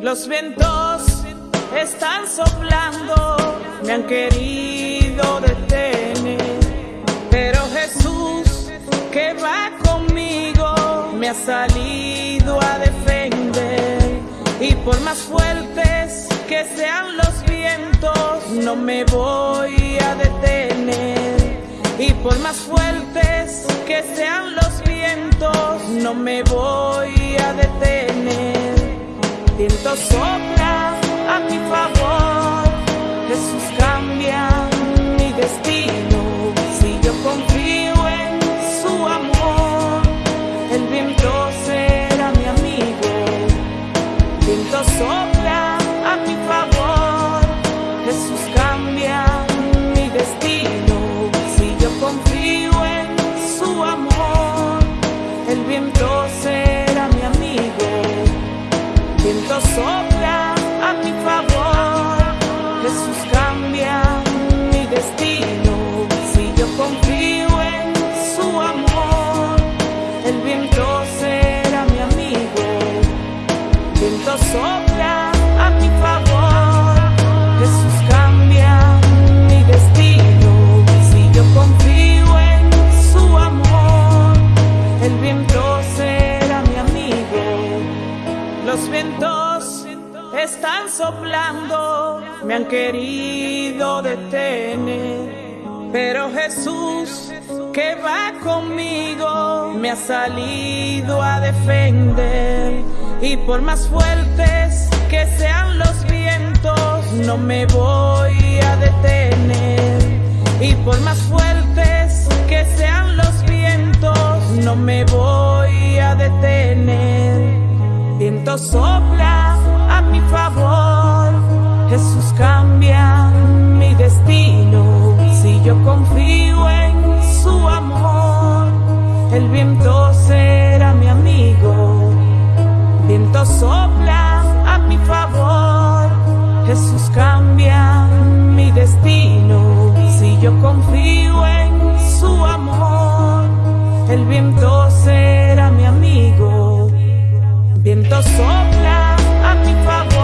Los vientos están soplando, me han querido detener. Pero Jesús, que va conmigo, me ha salido a defender. Y por más fuertes que sean los vientos, no me voy a detener. Y por más fuertes que sean los vientos, no me voy a detener. Viento sopla a mi favor, Jesús cambia mi destino. Si yo confío en su amor, el viento será mi amigo. Viento sopla a mi favor, cambia mi destino. Están soplando, me han querido detener. Pero Jesús, que va conmigo, me ha salido a defender. Y por más fuertes que sean los vientos, no me voy a detener. Y por más fuertes que sean los vientos, no me voy a detener. Viento sopla mi favor. Jesús cambia mi destino. Si yo confío en su amor, el viento será mi amigo. Viento sopla a mi favor. Jesús cambia mi destino. Si yo confío en su amor, el viento será mi amigo. Viento sopla. I'm in family.